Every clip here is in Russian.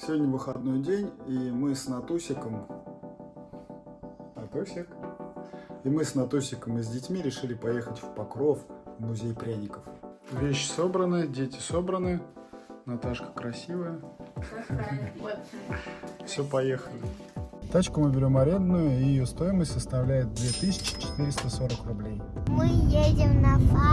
Сегодня выходной день, и мы с Натусиком... Натусик? И мы с Натусиком и с детьми решили поехать в Покров, в музей пряников. Вещи собраны, дети собраны, Наташка красивая. Все, поехали. Тачку мы берем арендную, и ее стоимость составляет 2440 рублей. Мы едем на фабрику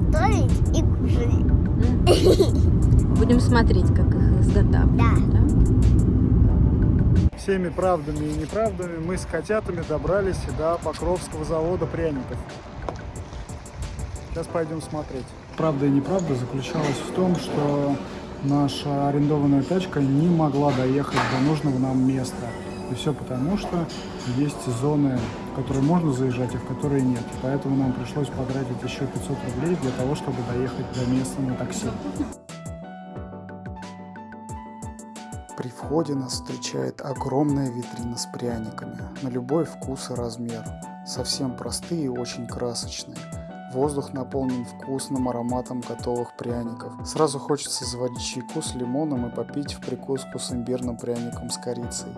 готовить и кушать. Будем смотреть, как их изготавливают. Да. Всеми правдами и неправдами мы с котятами добрались до Покровского завода пряников. Сейчас пойдем смотреть. Правда и неправда заключалась в том, что наша арендованная тачка не могла доехать до нужного нам места. И все потому, что есть зоны, которые можно заезжать, а в которые нет. И поэтому нам пришлось потратить еще 500 рублей для того, чтобы доехать до места на такси. При входе нас встречает огромная витрина с пряниками, на любой вкус и размер. Совсем простые и очень красочные. Воздух наполнен вкусным ароматом готовых пряников. Сразу хочется заварить чайку с лимоном и попить в прикуску с имбирным пряником с корицей.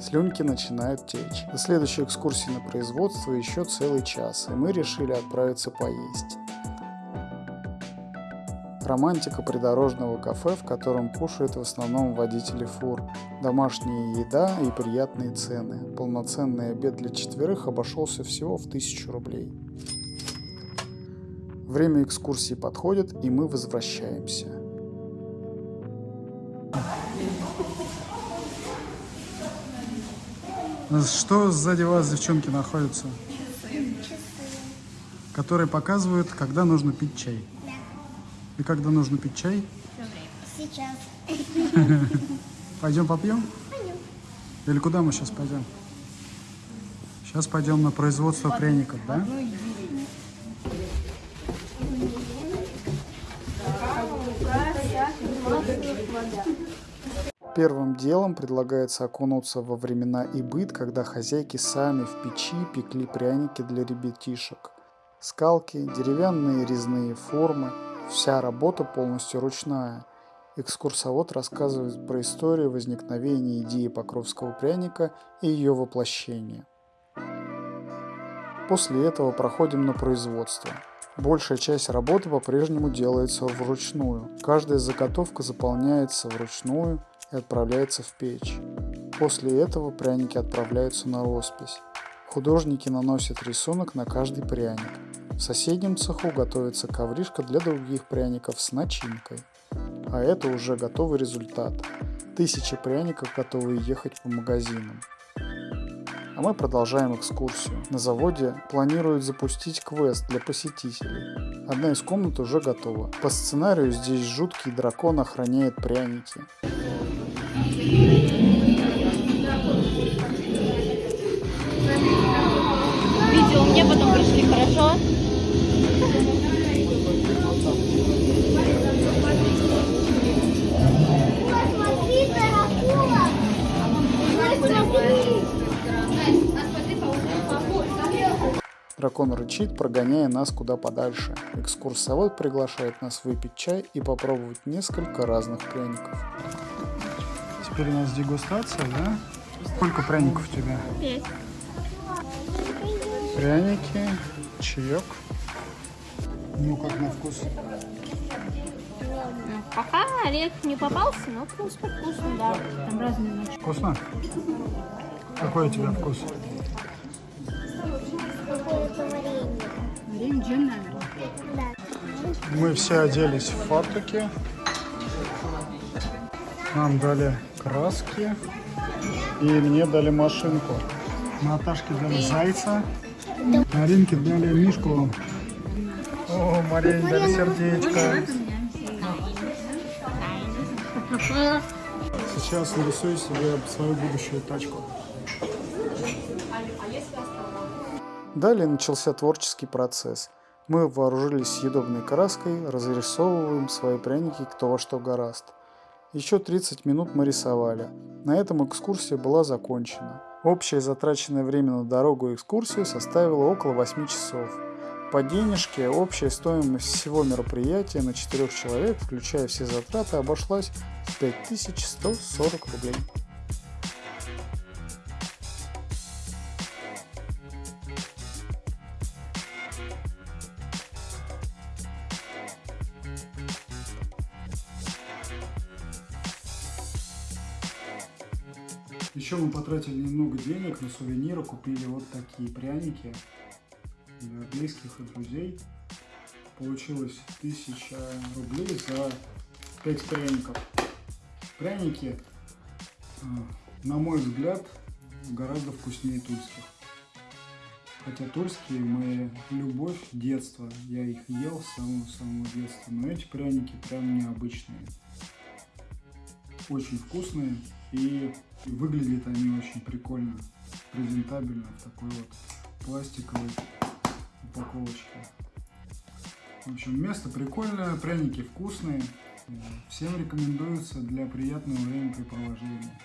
Слюнки начинают течь. До следующей экскурсии на производство еще целый час, и мы решили отправиться поесть. Романтика придорожного кафе, в котором кушают в основном водители фур. Домашняя еда и приятные цены. Полноценный обед для четверых обошелся всего в 1000 рублей. Время экскурсии подходит, и мы возвращаемся. Что сзади вас, девчонки, находится? Которые показывают, когда нужно пить чай. И когда нужно пить чай? Сейчас. Пойдем попьем? Пойдем. Или куда мы сейчас пойдем? Сейчас пойдем на производство пряников, да? Первым делом предлагается окунуться во времена и быт, когда хозяйки сами в печи пекли пряники для ребятишек. Скалки, деревянные резные формы, вся работа полностью ручная. Экскурсовод рассказывает про историю возникновения идеи покровского пряника и ее воплощения. После этого проходим на производство. Большая часть работы по-прежнему делается вручную. Каждая заготовка заполняется вручную и отправляется в печь. После этого пряники отправляются на роспись. Художники наносят рисунок на каждый пряник. В соседнем цеху готовится ковришка для других пряников с начинкой. А это уже готовый результат. Тысячи пряников готовы ехать по магазинам. А мы продолжаем экскурсию. На заводе планируют запустить квест для посетителей. Одна из комнат уже готова. По сценарию здесь жуткий дракон охраняет пряники. Видео мне потом пришли, хорошо? Дракон рычит, прогоняя нас куда подальше. Экскурсовод приглашает нас выпить чай и попробовать несколько разных пряников. Теперь у нас дегустация, да? Сколько пряников у тебя? Пять. Пряники, чаек. Ну, как на вкус? Пока орех не попался, но в принципе вкусно, да. Там разные ночи. Вкусно? Какой у тебя вкус? Наверное. Мы все оделись в фартуки. Нам дали краски. И мне дали машинку. Наташке дали зайца. Маринке дали мишку. О, Марине дали сердечко. Сейчас нарисую себе свою будущую тачку. Далее начался творческий процесс. Мы вооружились съедобной краской, разрисовываем свои пряники кто во что гораст. Еще 30 минут мы рисовали. На этом экскурсия была закончена. Общее затраченное время на дорогу и экскурсию составило около 8 часов. По денежке общая стоимость всего мероприятия на 4 человек, включая все затраты, обошлась в 5140 рублей. Еще мы потратили немного денег на сувениры, купили вот такие пряники для близких и друзей. Получилось 1000 рублей за 5 пряников. Пряники, э, на мой взгляд, гораздо вкуснее тульских. Хотя тульские моя любовь детства, я их ел с самого-самого детства, но эти пряники прям необычные. Очень вкусные и выглядят они очень прикольно, презентабельно в такой вот пластиковой упаковочке. В общем, место прикольное, пряники вкусные. Всем рекомендуется для приятного времяпрепровождения.